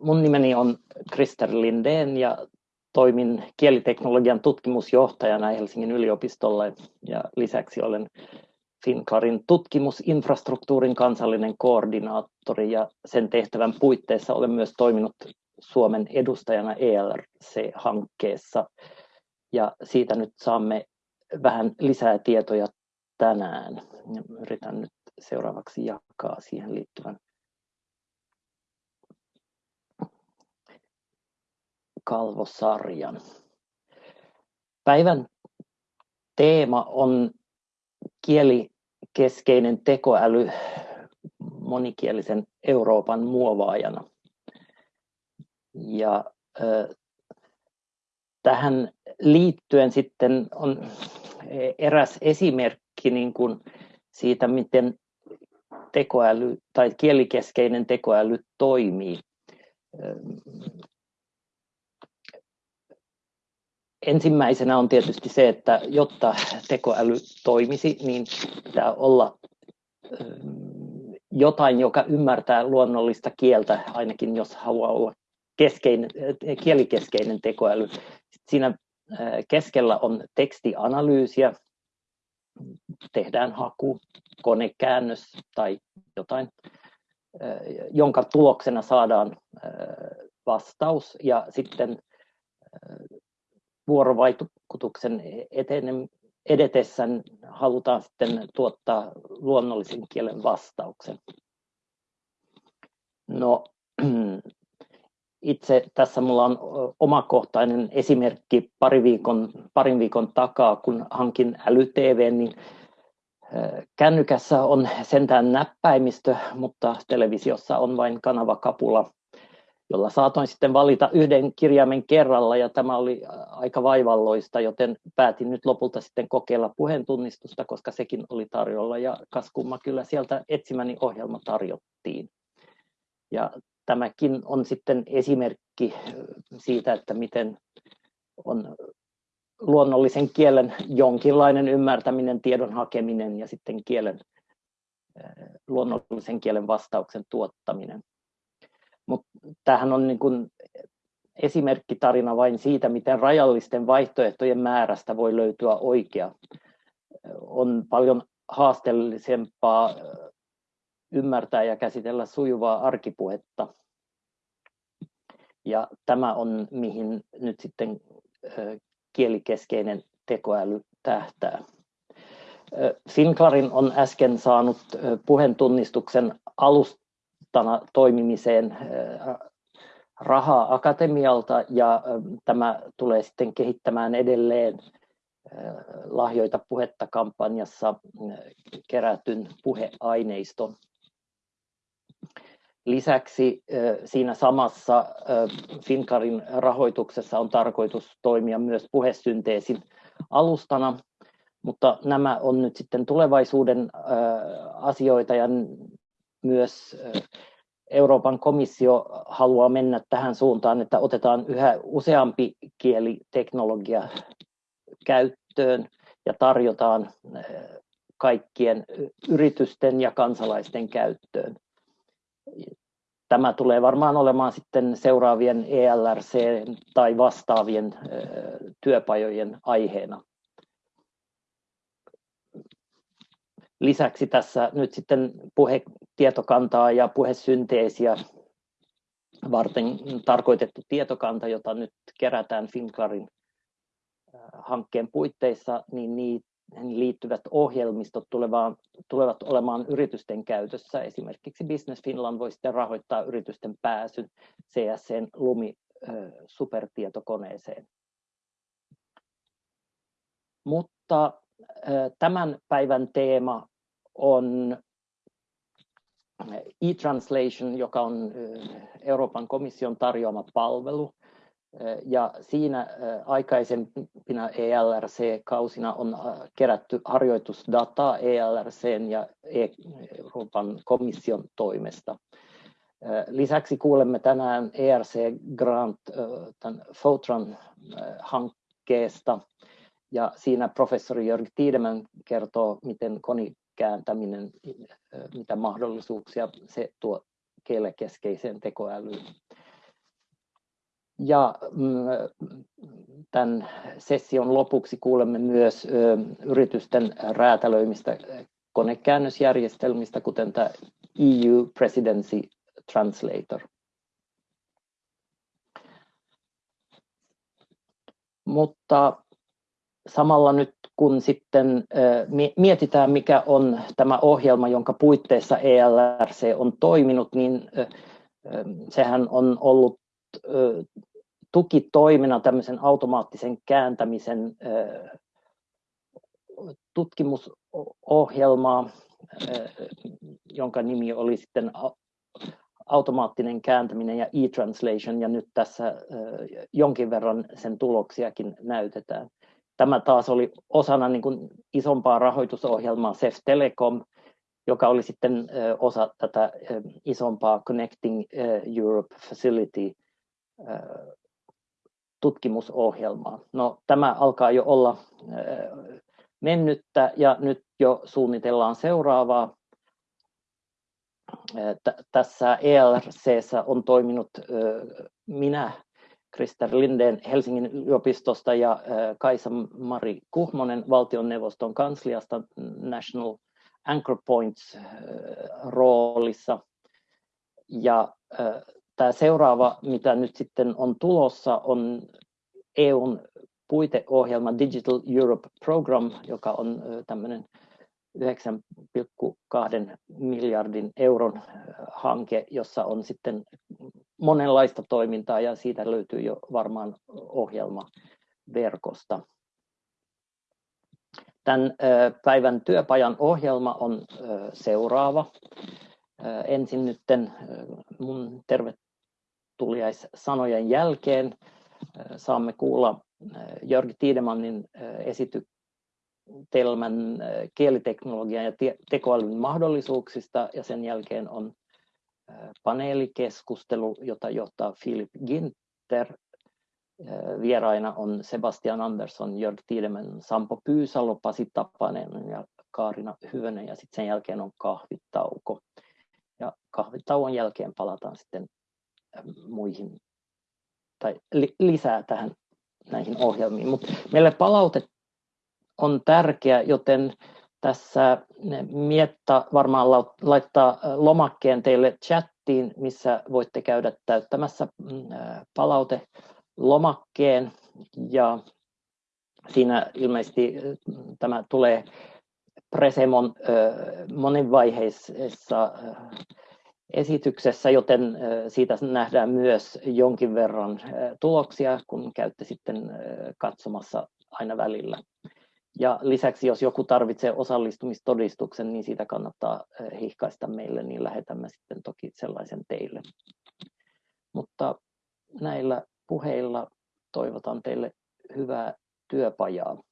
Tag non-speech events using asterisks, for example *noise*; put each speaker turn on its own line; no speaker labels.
mun nimeni on Krister Lindén ja toimin kieliteknologian tutkimusjohtajana Helsingin yliopistolla ja lisäksi olen Finclarin tutkimusinfrastruktuurin kansallinen koordinaattori ja sen tehtävän puitteissa olen myös toiminut Suomen edustajana ELRC-hankkeessa ja siitä nyt saamme vähän lisää tietoja tänään. Yritän nyt seuraavaksi jakaa siihen liittyvän kalvosarjan. Päivän teema on kielikeskeinen tekoäly monikielisen Euroopan muovaajana. Ja tähän liittyen sitten on eräs esimerkki niin kuin siitä, miten tekoäly tai kielikeskeinen tekoäly toimii. Ensimmäisenä on tietysti se, että jotta tekoäly toimisi, niin pitää olla jotain, joka ymmärtää luonnollista kieltä, ainakin jos haluaa olla keskeinen, kielikeskeinen tekoäly. Siinä keskellä on tekstianalyysiä, tehdään haku, konekäännös tai jotain, jonka tuloksena saadaan vastaus ja sitten vuorovaikutuksen etenen, edetessä halutaan sitten tuottaa luonnollisen kielen vastauksen. No, *clears throat* itse tässä mulla on omakohtainen esimerkki pari viikon, parin viikon takaa, kun hankin äly-TV, niin kännykässä on sentään näppäimistö, mutta televisiossa on vain kanavakapula jolla saatoin sitten valita yhden kirjaimen kerralla ja tämä oli aika vaivalloista, joten päätin nyt lopulta sitten kokeilla puheentunnistusta, koska sekin oli tarjolla ja kaskumma kyllä sieltä etsimäni ohjelma tarjottiin. Ja tämäkin on sitten esimerkki siitä, että miten on luonnollisen kielen jonkinlainen ymmärtäminen, tiedon hakeminen ja sitten kielen, luonnollisen kielen vastauksen tuottaminen. Mutta tämähän on niin kuin esimerkkitarina vain siitä, miten rajallisten vaihtoehtojen määrästä voi löytyä oikea. On paljon haasteellisempaa ymmärtää ja käsitellä sujuvaa arkipuhetta. Ja tämä on, mihin nyt sitten kielikeskeinen tekoäly tähtää. Finclarin on äsken saanut puheentunnistuksen alust johtajana toimimiseen rahaa akatemialta ja tämä tulee sitten kehittämään edelleen lahjoita puhetta kampanjassa kerätyn puheaineiston. Lisäksi siinä samassa Finkarin rahoituksessa on tarkoitus toimia myös puhesynteesin alustana, mutta nämä on nyt sitten tulevaisuuden asioita ja myös Euroopan komissio haluaa mennä tähän suuntaan, että otetaan yhä useampi kieliteknologia käyttöön ja tarjotaan kaikkien yritysten ja kansalaisten käyttöön. Tämä tulee varmaan olemaan sitten seuraavien ELRC tai vastaavien työpajojen aiheena. Lisäksi tässä nyt sitten puhetietokantaa ja puhesynteesiä varten tarkoitettu tietokanta, jota nyt kerätään Finclarin hankkeen puitteissa, niin niihin liittyvät ohjelmistot tulevat olemaan yritysten käytössä. Esimerkiksi Business Finland voi sitten rahoittaa yritysten pääsyn CSCn Lumi supertietokoneeseen. Mutta tämän päivän teema on e-translation, joka on Euroopan komission tarjoama palvelu. Ja siinä aikaisempina ELRC-kausina on kerätty harjoitusdataa ELRCn ja Euroopan komission toimesta. Lisäksi kuulemme tänään ERC Grant tämän Fotran-hankkeesta ja siinä professori Jörg Tiedemann kertoo, miten kääntäminen, mitä mahdollisuuksia se tuo kielekeskeiseen tekoälyyn. Ja mm, tämän session lopuksi kuulemme myös yritysten räätälöimistä konekäännösjärjestelmistä, kuten tämä EU Presidency Translator. Mutta samalla nyt kun sitten mietitään, mikä on tämä ohjelma, jonka puitteissa ELRC on toiminut, niin sehän on ollut tukitoimena tämmöisen automaattisen kääntämisen tutkimusohjelmaa, jonka nimi oli sitten automaattinen kääntäminen ja e-translation, ja nyt tässä jonkin verran sen tuloksiakin näytetään. Tämä taas oli osana niin kuin isompaa rahoitusohjelmaa CEF Telecom, joka oli sitten osa tätä isompaa Connecting Europe Facility tutkimusohjelmaa. No, tämä alkaa jo olla mennyttä ja nyt jo suunnitellaan seuraavaa. Tässä ELRC on toiminut minä, Krister Lindeen Helsingin yliopistosta ja Kaisa-Mari Kuhmonen valtioneuvoston kansliasta National Anchor Points roolissa. Ja tämä seuraava, mitä nyt sitten on tulossa, on EUn puiteohjelma Digital Europe Program, joka on tämmöinen 9,2 miljardin euron hanke, jossa on sitten monenlaista toimintaa ja siitä löytyy jo varmaan ohjelma verkosta. Tämän päivän työpajan ohjelma on seuraava. Ensin nytten mun tervetuliaissanojen jälkeen saamme kuulla Jörg Tiedemannin esitelmän kieliteknologian ja tekoälyn mahdollisuuksista ja sen jälkeen on paneelikeskustelu, jota johtaa Philip Ginter. Vieraina on Sebastian Andersson, Jörg Tiedemann, Sampo Pyysalo, Pasi Tapanen ja Kaarina Hyvönen ja sitten sen jälkeen on kahvitauko. Ja kahvitauon jälkeen palataan sitten muihin tai lisää tähän näihin ohjelmiin. Mutta meille palaute on tärkeä, joten tässä Mietta varmaan laittaa lomakkeen teille chattiin, missä voitte käydä täyttämässä mm, palautelomakkeen. Ja siinä ilmeisesti tämä tulee Presemon monivaiheisessa esityksessä, joten siitä nähdään myös jonkin verran tuloksia, kun käytte sitten katsomassa aina välillä. Ja lisäksi, jos joku tarvitsee osallistumistodistuksen, niin siitä kannattaa hihkaista meille, niin lähetämme sitten toki sellaisen teille. Mutta näillä puheilla toivotan teille hyvää työpajaa.